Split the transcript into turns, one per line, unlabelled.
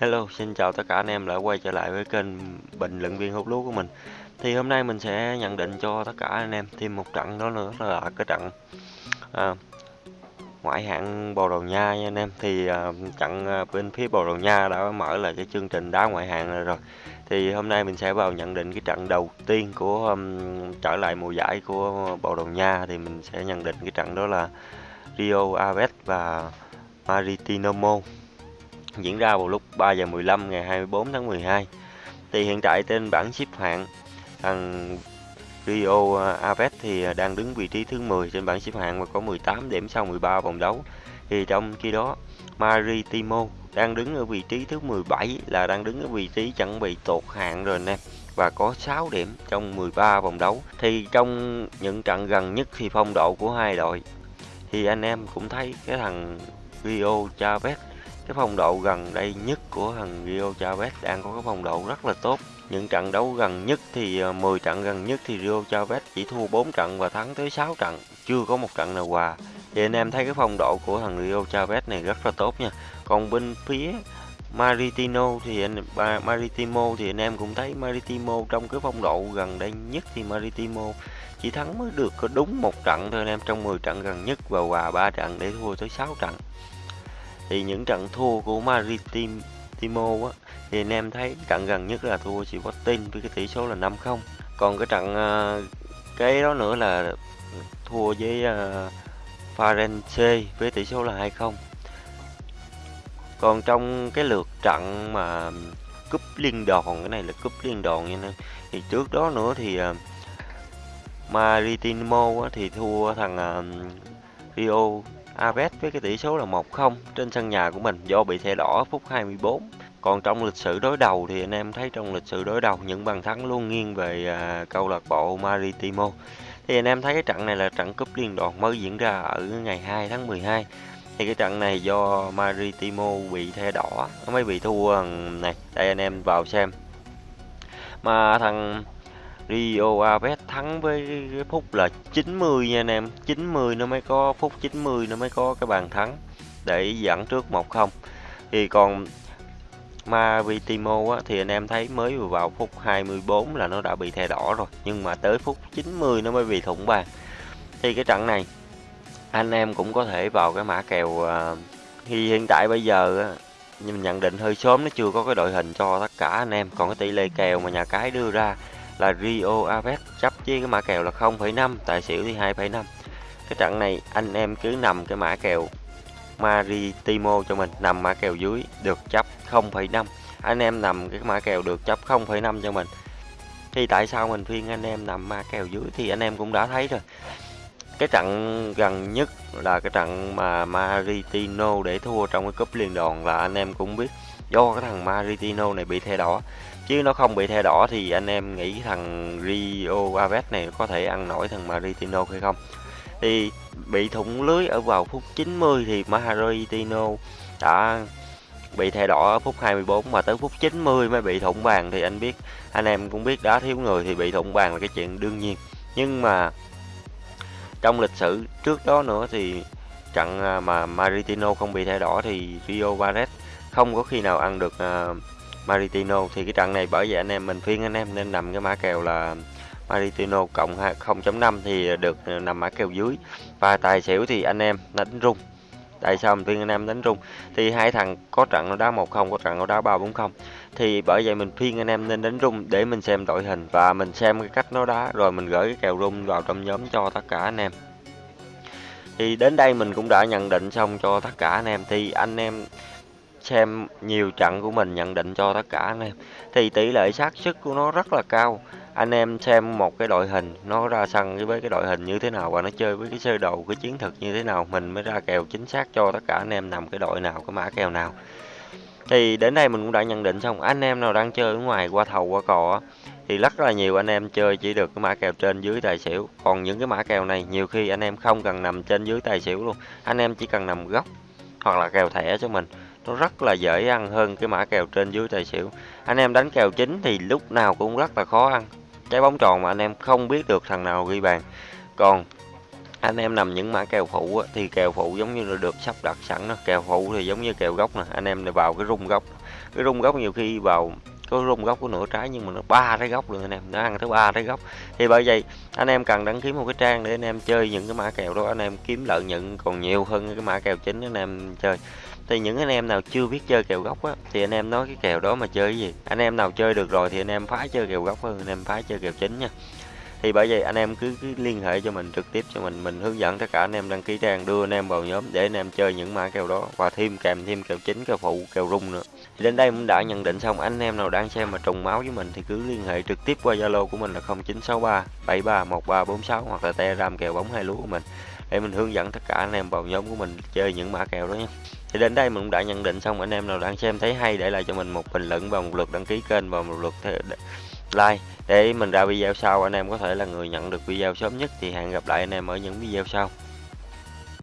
Hello, xin chào tất cả anh em đã quay trở lại với kênh bình luận viên hút lúa của mình. Thì hôm nay mình sẽ nhận định cho tất cả anh em thêm một trận đó nữa là cái trận à, ngoại hạng Bồ Đào Nha nha anh em. Thì à, trận à, bên phía Bồ Đào Nha đã mở lại cái chương trình đá ngoại hạng rồi. rồi. Thì hôm nay mình sẽ vào nhận định cái trận đầu tiên của um, trở lại mùa giải của Bồ Đào Nha thì mình sẽ nhận định cái trận đó là Rio Aves và Maritimo diễn ra vào lúc 3 giờ 15 ngày 24 tháng 12. Thì hiện tại trên bảng xếp hạng, thằng Rio à, Aves thì à, đang đứng vị trí thứ 10 trên bảng xếp hạng và có 18 điểm sau 13 vòng đấu. Thì trong khi đó, Maritimo đang đứng ở vị trí thứ 17 là đang đứng ở vị trí chuẩn bị tụt hạng rồi nè, và có 6 điểm trong 13 vòng đấu. Thì trong những trận gần nhất thì phong độ của hai đội, thì anh em cũng thấy cái thằng Rio Chavez cái phong độ gần đây nhất của thằng Rio Chavez đang có cái phong độ rất là tốt. Những trận đấu gần nhất thì ờ, 10 trận gần nhất thì Rio Chavez chỉ thua 4 trận và thắng tới 6 trận, chưa có một trận nào hòa. Thì anh em thấy cái phong độ của thằng Rio Chavez này rất là tốt nha. Còn bên phía Maritino thì anh Maritimo thì anh em cũng thấy Maritimo trong cái phong độ gần đây nhất thì Maritimo chỉ thắng mới được có đúng một trận thôi anh em, trong 10 trận gần nhất và hòa 3 trận để thua tới 6 trận thì những trận thua của Maritimo á thì anh em thấy trận gần nhất là thua Sporting với cái tỷ số là 5-0 còn cái trận à, cái đó nữa là thua với à, uh, Farense với tỷ số là 2-0 còn trong cái lượt trận mà cúp liên đoàn cái này là cúp liên đoàn nha này thì trước đó nữa thì à, uh, Maritimo á, thì thua thằng uh, Rio Aves với cái tỷ số là 1-0 trên sân nhà của mình do bị thẻ đỏ phút 24. Còn trong lịch sử đối đầu thì anh em thấy trong lịch sử đối đầu những bàn thắng luôn nghiêng về à, câu lạc bộ Maritimo. Thì anh em thấy cái trận này là trận cúp liên đoàn mới diễn ra ở ngày 2 tháng 12. Thì cái trận này do Maritimo bị thẻ đỏ, nó mới bị thua này. Đây anh em vào xem. Mà thằng Rio Aves thắng với cái phút là 90 nha anh em. 90 nó mới có phút 90 nó mới có cái bàn thắng để dẫn trước 1-0 thì còn Maritimo á, thì anh em thấy mới vừa vào phút 24 là nó đã bị thẻ đỏ rồi nhưng mà tới phút 90 nó mới bị thủng bàn. Thì cái trận này anh em cũng có thể vào cái mã kèo à, thì hiện tại bây giờ á, mình nhận định hơi sớm nó chưa có cái đội hình cho tất cả anh em. Còn cái tỷ lệ kèo mà nhà cái đưa ra là Rio Aves chấp với cái mã kèo là 0,5 tài xỉu thì 2,5 cái trận này anh em cứ nằm cái mã kèo Maritimo cho mình nằm mã kèo dưới được chấp 0,5 anh em nằm cái mã kèo được chấp 0,5 cho mình. Thì tại sao mình khuyên anh em nằm mã kèo dưới thì anh em cũng đã thấy rồi. Cái trận gần nhất là cái trận mà Maritino để thua trong cái cúp liên đoàn là anh em cũng biết do cái thằng Maritino này bị thẻ đỏ chứ nó không bị thẻ đỏ thì anh em nghĩ thằng Rio Aves này có thể ăn nổi thằng Maritino hay không? Thì bị thủng lưới ở vào phút 90 thì Maritino đã bị thẻ đỏ ở phút 24 mà tới phút 90 mới bị thủng bàn. Thì anh biết, anh em cũng biết đá thiếu người thì bị thủng bàn là cái chuyện đương nhiên. Nhưng mà trong lịch sử trước đó nữa thì trận à, mà Maritino không bị thẻ đỏ thì Rio Barret không có khi nào ăn được à, Maritino. Thì cái trận này bởi vậy anh em mình phiên anh em nên nằm cái mã kèo là Maritino cộng 0.5 thì được nằm mã kèo dưới. Và tài xỉu thì anh em đánh rung. Tại sao mình phiên anh em đánh rung? Thì hai thằng có trận nó đá một không, có trận nó đá ba bốn không. Thì bởi vậy mình phiên anh em nên đánh rung để mình xem đội hình và mình xem cái cách nó đá, rồi mình gửi cái kèo rung vào trong nhóm cho tất cả anh em. Thì đến đây mình cũng đã nhận định xong cho tất cả anh em. Thì anh em xem nhiều trận của mình nhận định cho tất cả anh em. Thì tỷ lệ xác suất của nó rất là cao. Anh em xem một cái đội hình, nó ra sân với cái đội hình như thế nào và nó chơi với cái sơ đồ, cái chiến thuật như thế nào, mình mới ra kèo chính xác cho tất cả anh em nằm cái đội nào, cái mã kèo nào. Thì đến đây mình cũng đã nhận định xong, anh em nào đang chơi ở ngoài, qua thầu, qua cò thì rất là nhiều anh em chơi chỉ được cái mã kèo trên dưới tài xỉu. Còn những cái mã kèo này, nhiều khi anh em không cần nằm trên dưới tài xỉu luôn. Anh em chỉ cần nằm góc hoặc là kèo thẻ cho mình nó rất là dễ ăn hơn cái mã kèo trên dưới tài xỉu. Anh em đánh kèo chính thì lúc nào cũng rất là khó ăn. Trái bóng tròn mà anh em không biết được thằng nào ghi bàn. Còn anh em nằm những mã kèo phụ á, thì kèo phụ giống như là được sắp đặt sẵn đó. Kèo phụ thì giống như kèo gốc nè anh em vào cái rung gốc. Cái rung gốc nhiều khi vào có rung gốc của nửa trái nhưng mà nó ba trái gốc luôn anh em. Nó ăn tới ba trái gốc thì bởi vậy, anh em cần đăng ký một cái trang để anh em chơi những cái mã kèo đó. Anh em kiếm lợi nhuận còn nhiều hơn cái mã kèo chính anh em chơi. Thì những anh em nào chưa biết chơi kèo gốc á, thì anh em nói cái kèo đó mà chơi cái gì. Anh em nào chơi được rồi thì anh em phá chơi kèo gốc hơn, anh em phá chơi kèo chính nha thì bởi vậy anh em cứ, cứ liên hệ cho mình trực tiếp cho mình mình hướng dẫn tất cả anh em đăng ký trang đưa anh em vào nhóm để anh em chơi những mã kèo đó. Và thêm kèm thêm kèo chính kèo phụ kèo rung nữa. Thì đến đây cũng đã nhận định xong anh em nào đang xem mà trùng máu với mình thì cứ liên hệ trực tiếp qua zalo của mình là 0963 731346 hoặc là telegram kèo bóng hai lúa của mình để mình hướng dẫn tất cả anh em vào nhóm của mình chơi những mã kèo đó nhé. Thì đến đây mình cũng đã nhận định xong anh em nào đang xem thấy hay để lại cho mình một bình luận và một lượt đăng ký kênh và một lượt like. Để mình ra video sau, anh em có thể là người nhận được video sớm nhất, thì hẹn gặp lại anh em ở những video sau.